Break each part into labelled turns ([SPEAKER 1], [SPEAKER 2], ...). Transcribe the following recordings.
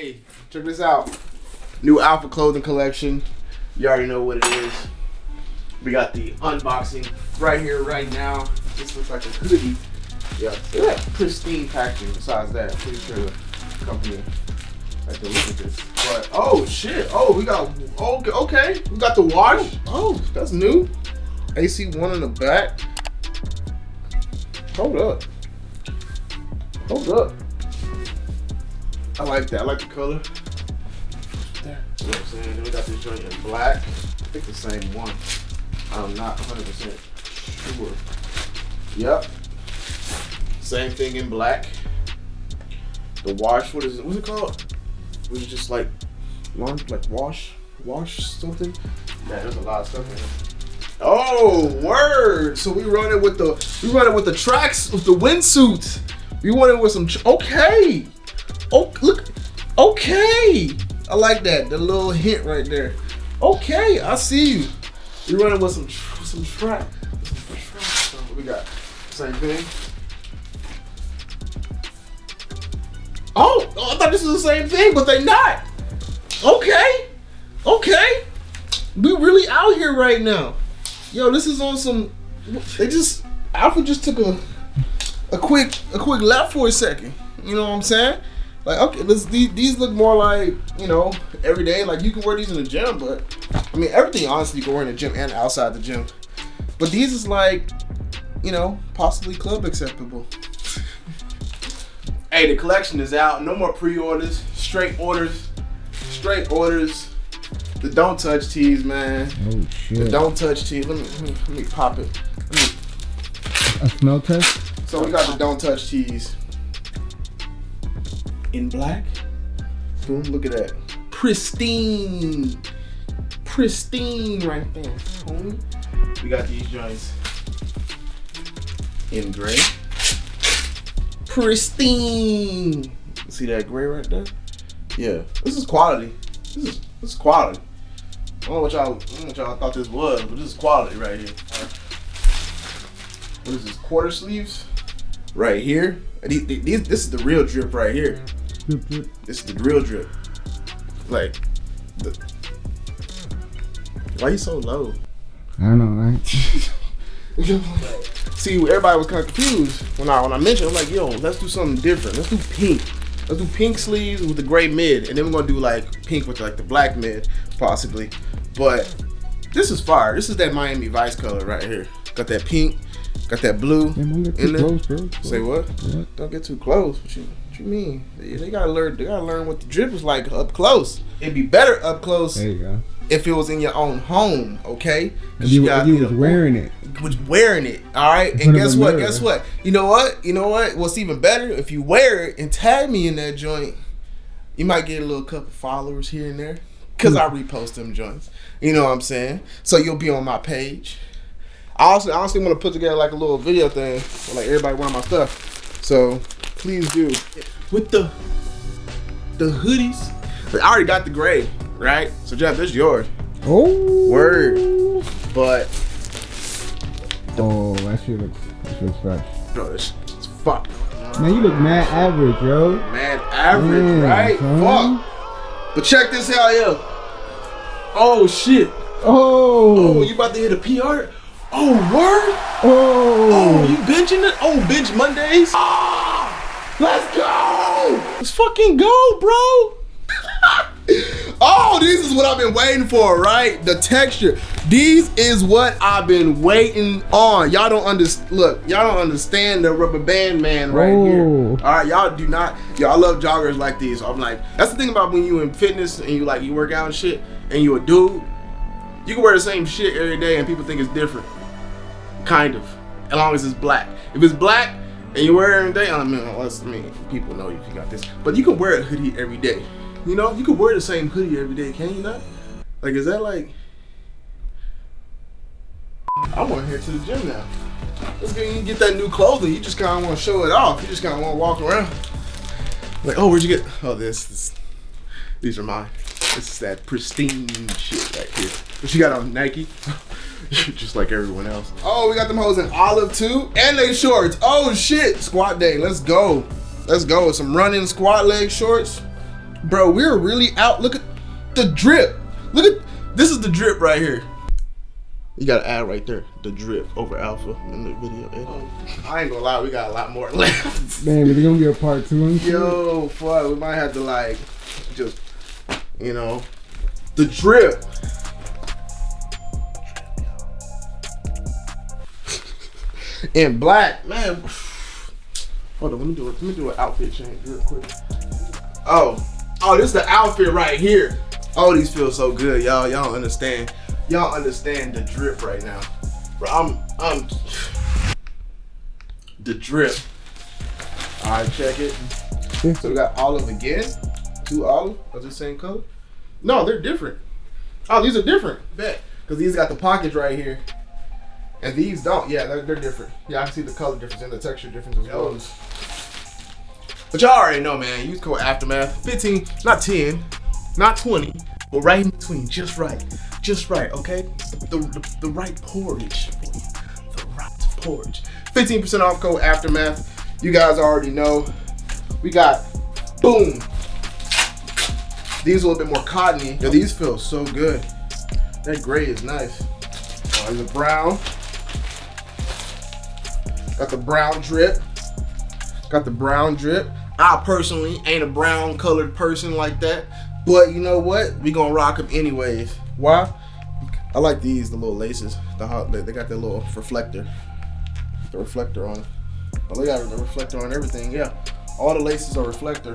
[SPEAKER 1] Hey, check this out. New Alpha clothing collection. You already know what it is. We got the unboxing right here, right now. This looks like a hoodie. Yeah, look at that pristine packaging. Besides that, pretty sure the company had to look at this. But oh shit! Oh, we got okay. Okay, we got the wash. Oh, oh. that's new. AC one in the back. Hold up. Hold up. I like that. I like the color. You know what I'm saying? Then we got this joint in black. I think the same one. I'm not 100% sure. Yep. Same thing in black. The wash, what is it? What's it called? Was it just like like wash, wash something? Man, there's a lot of stuff in here. Oh, word! So we run it with the we run it with the tracks with the windsuit. We run it with some. okay. Oh, look. Okay. I like that. The little hint right there. Okay, I see you. You running with some some track. So what we got? Same thing. Oh, oh, I thought this was the same thing, but they not. Okay. Okay. We really out here right now. Yo, this is on some. They just Alpha just took a a quick a quick lap for a second. You know what I'm saying? Like okay, this, these, these look more like you know every day. Like you can wear these in the gym, but I mean everything honestly you can wear in the gym and outside the gym. But these is like you know possibly club acceptable. hey, the collection is out. No more pre-orders. Straight orders. Straight orders. The don't touch tees, man.
[SPEAKER 2] Oh shit.
[SPEAKER 1] The don't touch tees. Let me, let me let me pop it. Let me
[SPEAKER 2] A smell test?
[SPEAKER 1] so we got the don't touch tees in black. Boom, look at that. Pristine. Pristine right there, homie. We got these joints in gray. Pristine. See that gray right there? Yeah. This is quality. This is this is quality. I don't know what y'all, I don't know what y'all thought this was, but this is quality right here. What is this? Quarter sleeves? Right here. These, these, this is the real drip right here.
[SPEAKER 2] Drip, drip.
[SPEAKER 1] This is the real drip. Like, the, why you so low?
[SPEAKER 2] I don't know, right?
[SPEAKER 1] See, everybody was kind of confused when I when I mentioned. I'm like, yo, let's do something different. Let's do pink. Let's do pink sleeves with the gray mid, and then we're gonna do like pink with like the black mid, possibly. But this is fire. This is that Miami Vice color right here. Got that pink, got that blue.
[SPEAKER 2] Don't get
[SPEAKER 1] In there?
[SPEAKER 2] close, bro.
[SPEAKER 1] Say what?
[SPEAKER 2] What?
[SPEAKER 1] Don't get too close. You, mean? They, gotta learn. They gotta learn what the drip is like up close. It'd be better up close
[SPEAKER 2] There you go.
[SPEAKER 1] if it was in your own home, okay?
[SPEAKER 2] If you,
[SPEAKER 1] got-
[SPEAKER 2] if you
[SPEAKER 1] you
[SPEAKER 2] was
[SPEAKER 1] know,
[SPEAKER 2] wearing it.
[SPEAKER 1] was wearing it. All right, and guess what?
[SPEAKER 2] mirror.
[SPEAKER 1] Guess what? You know what? You know what? What's even better? If you wear it and tag me in that joint, you might get a little couple followers here and there. Cause I repost them joints. You know what I'm saying? So you'll be on my page. I also I honestly want to put together like a little video thing with like everybody wearing my stuff. So please do. With the the hoodies. I already got the gray, right? So Jeff, this is yours.
[SPEAKER 2] Oh.
[SPEAKER 1] Word. But
[SPEAKER 2] Oh, that shit looks, that looks fresh.
[SPEAKER 1] bro, this it's fuck.
[SPEAKER 2] Man, you look mad average, yo.
[SPEAKER 1] Mad average,
[SPEAKER 2] Man,
[SPEAKER 1] right?
[SPEAKER 2] son.
[SPEAKER 1] Fuck. But check this out, yeah. Oh shit.
[SPEAKER 2] Oh.
[SPEAKER 1] Oh, you about to hit a PR? Oh, word? Oh,
[SPEAKER 2] Oh.
[SPEAKER 1] you benching it? Oh, bench Mondays? Ah, let's go! Let's fucking go, bro! oh, this is what I've been waiting for, right? The texture. These is what I've been waiting on. Y'all don't understand. Look, y'all don't understand the rubber band man right here.
[SPEAKER 2] Oh.
[SPEAKER 1] All right, y'all do not. Y'all love joggers like these. I'm like, that's the thing about when you in fitness and you like you work out and shit, and you a dude. You can wear the same shit every day and people think it's different. Kind of. As long as it's black. If it's black and you wear it every day, I mean, unless, I mean, people know you got this. But you can wear a hoodie every day. You know, you can wear the same hoodie every day, can you not? Like, is that like. I want to head to the gym now. Let's get, you get that new clothing. You just kind of want to show it off. You just kind of want to walk around. Like, oh, where'd you get? Oh, this. this these are mine. This is that pristine shit right here. What you got on Nike? Just like everyone else. Oh, we got them hoes in olive too, and they shorts. Oh shit, squat day. Let's go. Let's go. Some running squat leg shorts. Bro, we're really out. Look at the drip. Look at this is the drip right here. You gotta add right there the drip over alpha in the video. edit. I ain't gonna lie, we got a lot more left.
[SPEAKER 2] Man, is it gonna be a part two and?
[SPEAKER 1] Yo, fuck, we might have to like just, you know, the drip. In black, man. Hold on, let me do it. Let me do an outfit change real quick. Oh, oh, this is the outfit right here. Oh, these feel so good, y'all. Y'all understand. Y'all understand the drip right now, bro. I'm, I'm the drip. All right, check it. So we got olive again. Two olive of the same color. No, they're different. Oh, these are different. Bet. Because these got the pockets right here. And these don't. Yeah, they're, they're different. Yeah, I can see the color difference and the texture difference as well. But y'all already know, man. Use code Aftermath. 15, not 10, not 20, but right in between. Just right. Just right, okay? The, the, the right porridge for you. The right porridge. 15% off code Aftermath. You guys already know. We got, boom. These are a little bit more cottony. Yo, these feel so good. That gray is nice. Oh, there's a brown. Got the brown drip. Got the brown drip. I personally ain't a brown colored person like that. But you know what? We gonna rock them anyways. Why? I like these, the little laces. The hot, they got that little reflector. The reflector on. Oh, they got the reflector on everything. Yeah, all the laces are reflector.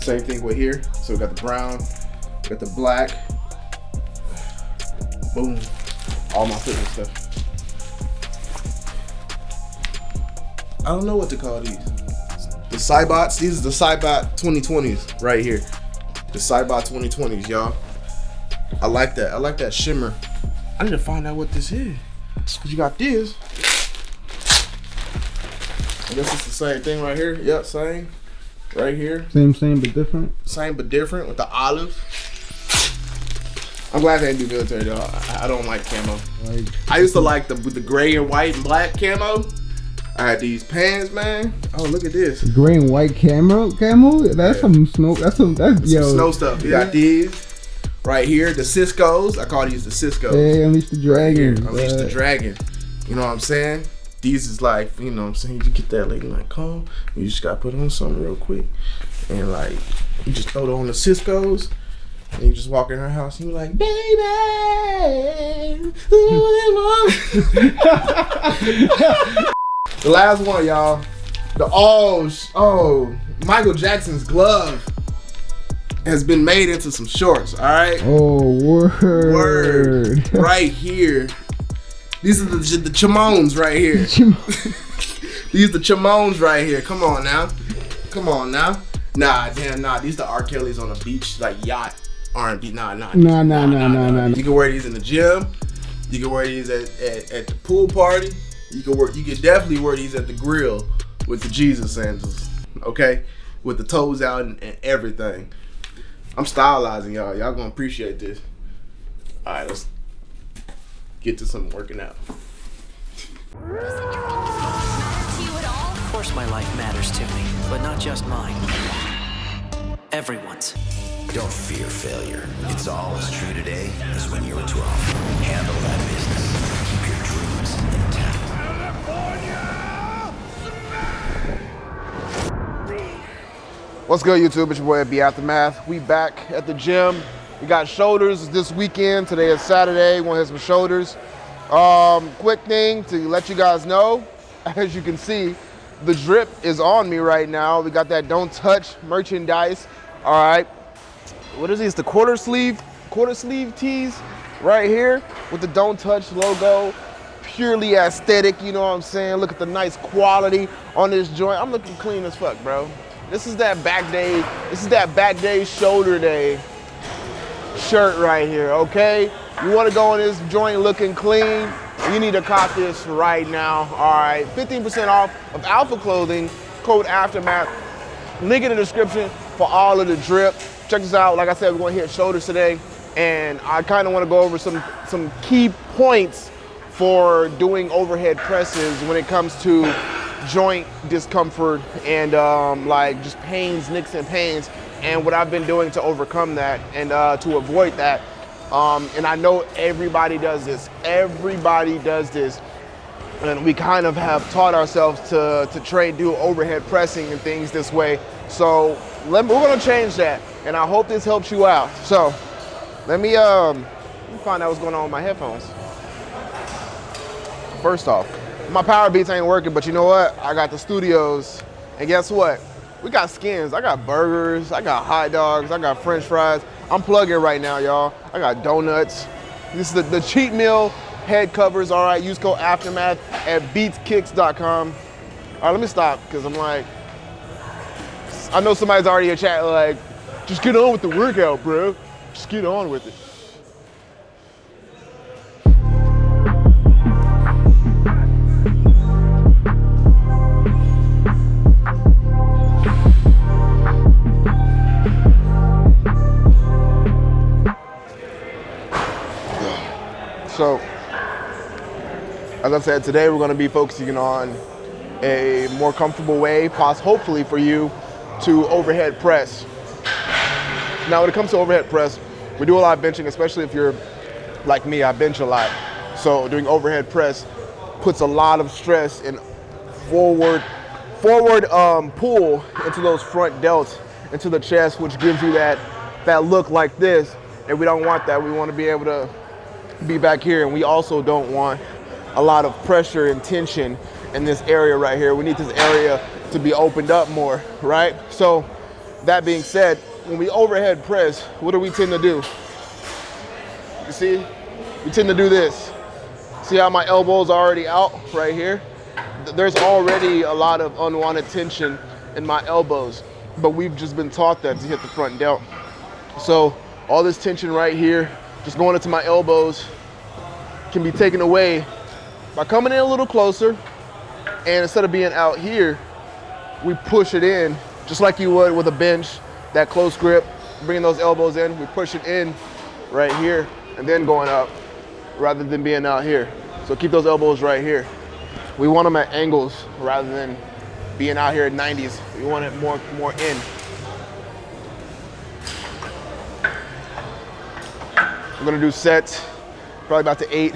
[SPEAKER 1] Same thing with here. So we got the brown, got the black. Boom. All my fitness stuff. I don't know what to call these. The Cybots, these are the Cybot 2020s right here. The Cybot 2020s, y'all. I like that. I like that shimmer. I need to find out what this is. Cause you got this. I guess it's the same thing right here. Yep, same. Right here.
[SPEAKER 2] Same, same, but different.
[SPEAKER 1] Same but different with the olive. I'm glad they didn't do military though. I, I don't like camo.
[SPEAKER 2] Like,
[SPEAKER 1] I used to like the the gray and white and black camo. I had these pants, man. Oh, look at this.
[SPEAKER 2] Green, white camo, camo. That's some snow. That's some. That's yo.
[SPEAKER 1] Some snow stuff. You got these right here. The Sisqo's. I call these the Sisqo's.
[SPEAKER 2] Hey, unleash the
[SPEAKER 1] Right
[SPEAKER 2] dragon.
[SPEAKER 1] Unleash the dragon. You know what I'm saying? These is like, you know what I'm saying? You get that lady like calm. You just gotta put on something real quick. And like, you just throw it on the Sisqo's. And you just walk in her house and you're like, baby. the last one, y'all. The oh, oh, Michael Jackson's glove has been made into some shorts, all right?
[SPEAKER 2] Oh, word.
[SPEAKER 1] Word. right here. These are the, the chimones right here. These the chimones right here. Come on now. Come on now. Nah, damn, nah. These the R. Kelly's on a beach, like yacht R&B. Nah, nah.
[SPEAKER 2] Nah, nah, nah, nah, nah.
[SPEAKER 1] You can wear these in the gym. You can wear these at, at, at the pool party. You can wear. You can definitely wear these at the grill with the Jesus sandals. Okay, with the toes out and, and everything. I'm stylizing y'all. Y'all gonna appreciate this. All right, let's get to some working out.
[SPEAKER 3] to you at all?
[SPEAKER 4] Of course my life matters to me, but not just mine. Everyone's.
[SPEAKER 5] Don't fear failure. It's all as true today as when you were 12. Handle that business.
[SPEAKER 1] What's good, YouTube? It's your boy B Aftermath. We back at the gym. We got shoulders this weekend. Today is Saturday. We want to hit some shoulders. Um, quick thing to let you guys know, as you can see, the drip is on me right now. We got that don't touch merchandise. All right. What is these? The quarter sleeve, quarter sleeve tees right here with the don't touch logo. Purely aesthetic, you know what I'm saying? Look at the nice quality on this joint. I'm looking clean as fuck, bro. This is that back day, this is that back day shoulder day shirt right here, okay? You wanna go in this joint looking clean, you need to cop this right now, all right? 15% off of Alpha Clothing, code Aftermath. Link in the description for all of the drip. Check this out, like I said, we're gonna hit shoulders today, and I kinda wanna go over some, some key points for doing overhead presses when it comes to joint discomfort and um, like just pains, nicks and pains, and what I've been doing to overcome that and uh, to avoid that. Um, and I know everybody does this. Everybody does this. And we kind of have taught ourselves to, to train, do overhead pressing and things this way. So let, we're gonna change that. And I hope this helps you out. So let me, um, let me find out what's going on with my headphones. First off, my power beats ain't working, but you know what? I got the studios, and guess what? We got skins. I got burgers, I got hot dogs, I got french fries. I'm plugging right now, y'all. I got donuts. This is the, the cheat meal head covers, all right? Use code Aftermath at beatskicks.com. All right, let me stop, because I'm like, I know somebody's already in chat like, just get on with the workout, bro. Just get on with it. As I said, today we're going to be focusing on a more comfortable way, hopefully for you, to overhead press. Now, when it comes to overhead press, we do a lot of benching, especially if you're like me, I bench a lot. So doing overhead press puts a lot of stress and forward, forward um, pull into those front delts, into the chest, which gives you that, that look like this. And we don't want that. We want to be able to be back here. And we also don't want a lot of pressure and tension in this area right here. We need this area to be opened up more, right? So that being said, when we overhead press, what do we tend to do? You see, we tend to do this. See how my elbows are already out right here? There's already a lot of unwanted tension in my elbows, but we've just been taught that to hit the front delt. So all this tension right here, just going into my elbows, can be taken away by coming in a little closer, and instead of being out here, we push it in just like you would with a bench, that close grip, bringing those elbows in, we push it in right here and then going up rather than being out here. So keep those elbows right here. We want them at angles rather than being out here at 90s. We want it more, more in. We're gonna do sets, probably about to eight.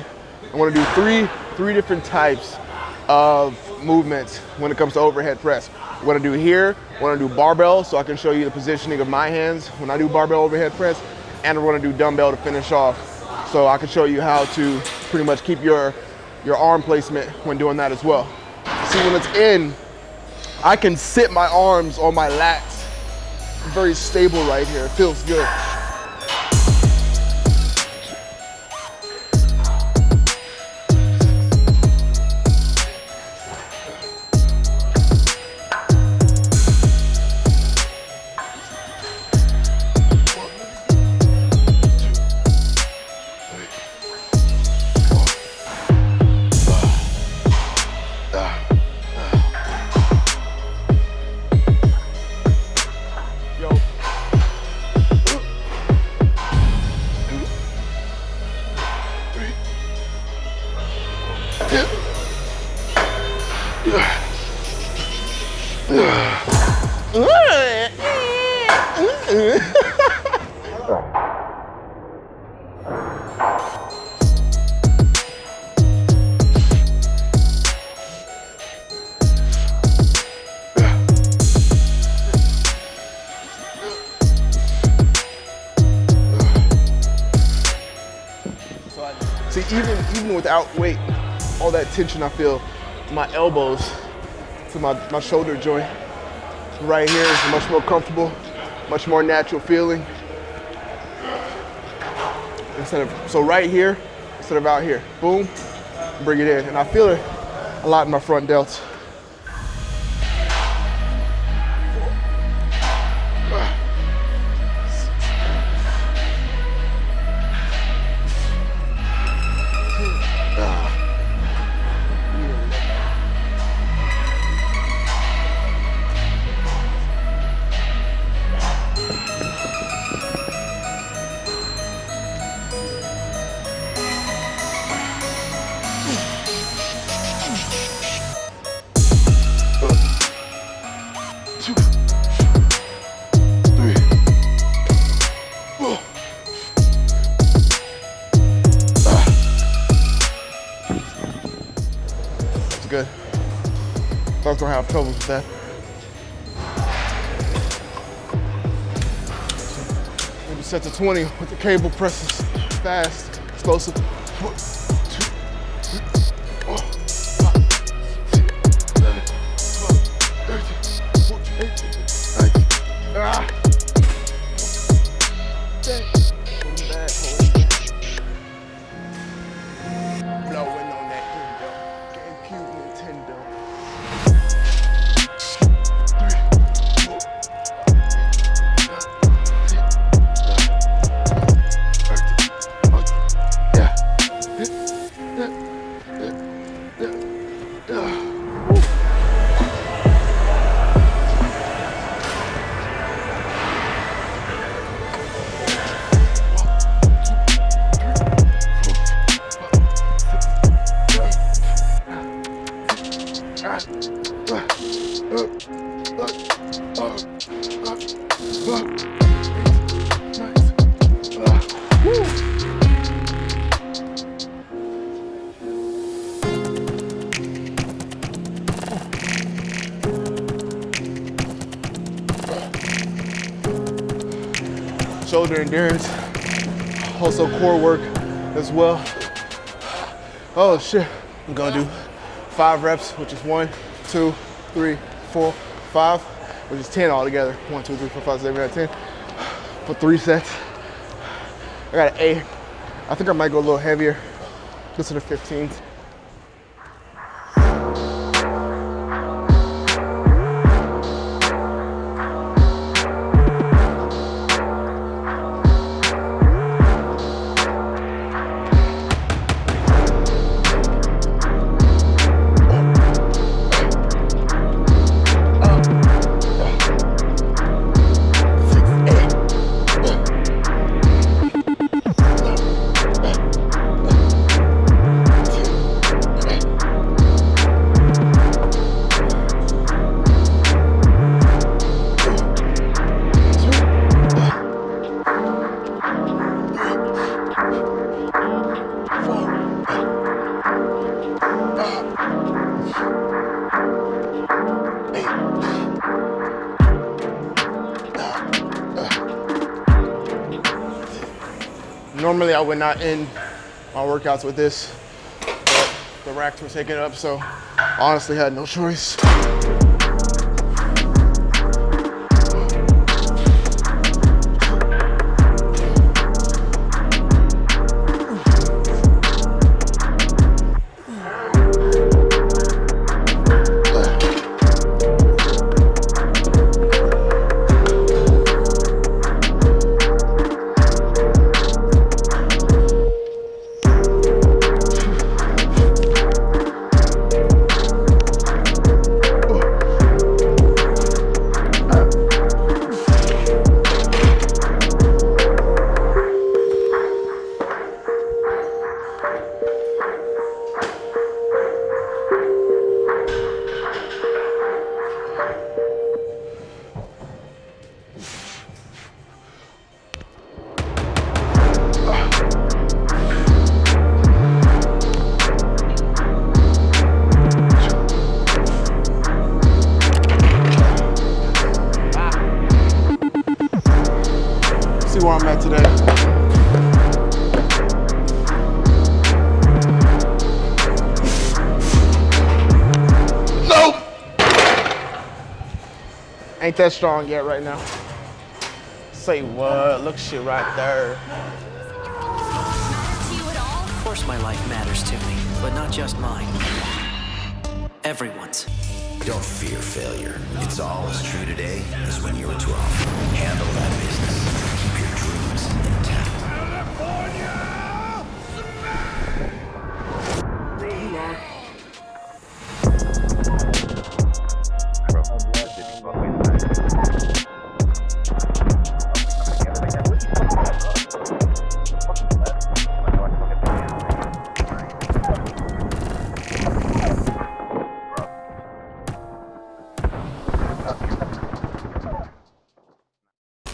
[SPEAKER 1] I wanna do three, three different types of movements when it comes to overhead press. We're gonna do here, we're gonna do barbell so I can show you the positioning of my hands when I do barbell overhead press, and we're gonna do dumbbell to finish off. So I can show you how to pretty much keep your, your arm placement when doing that as well. See when it's in, I can sit my arms on my lats. Very stable right here, it feels good. See, even even without weight, all that tension I feel, my elbows to my, my shoulder joint right here is much more comfortable, much more natural feeling. Instead of so right here, instead of out here. Boom, bring it in. And I feel it a lot in my front delts. Trouble with that. Maybe set to 20 with the cable presses. Fast, explosive. Shoulder endurance, also core work as well. Oh shit. I'm gonna do five reps, which is one, two, three, four, five, which is 10 altogether. One, two, three, four, five, six, seven, eight, 10. For three sets. I got an eight. I think I might go a little heavier, just to the 15s. Normally I would not end my workouts with this, but the racks were taken up, so honestly had no choice. ain't that strong yet right now. Say what? Look shit right there.
[SPEAKER 4] Of course my life matters to me, but not just mine. Everyone's.
[SPEAKER 5] Don't fear failure. It's all as true today as when you were 12. Handle that business.